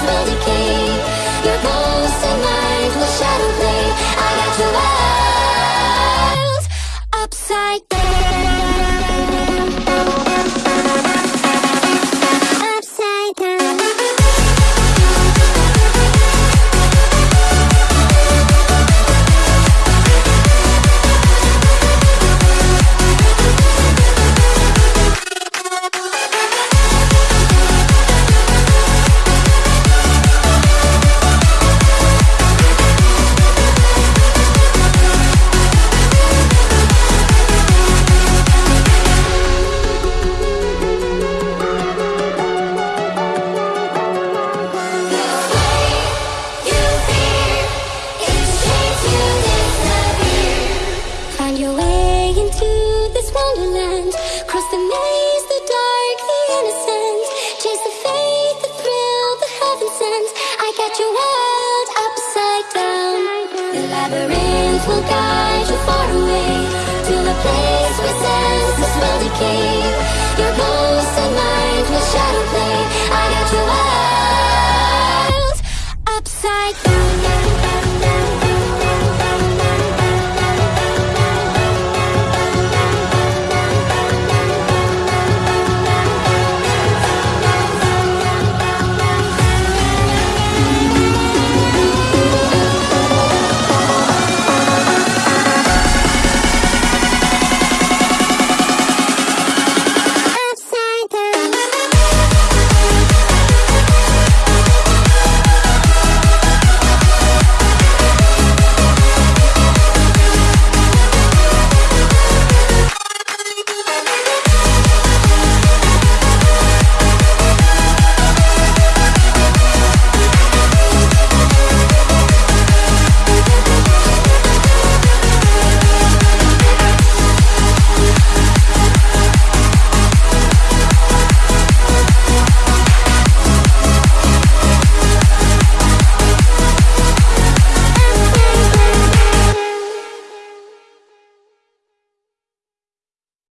melody get your world upside down. The labyrinth will guide you far away To the place where senses will decay.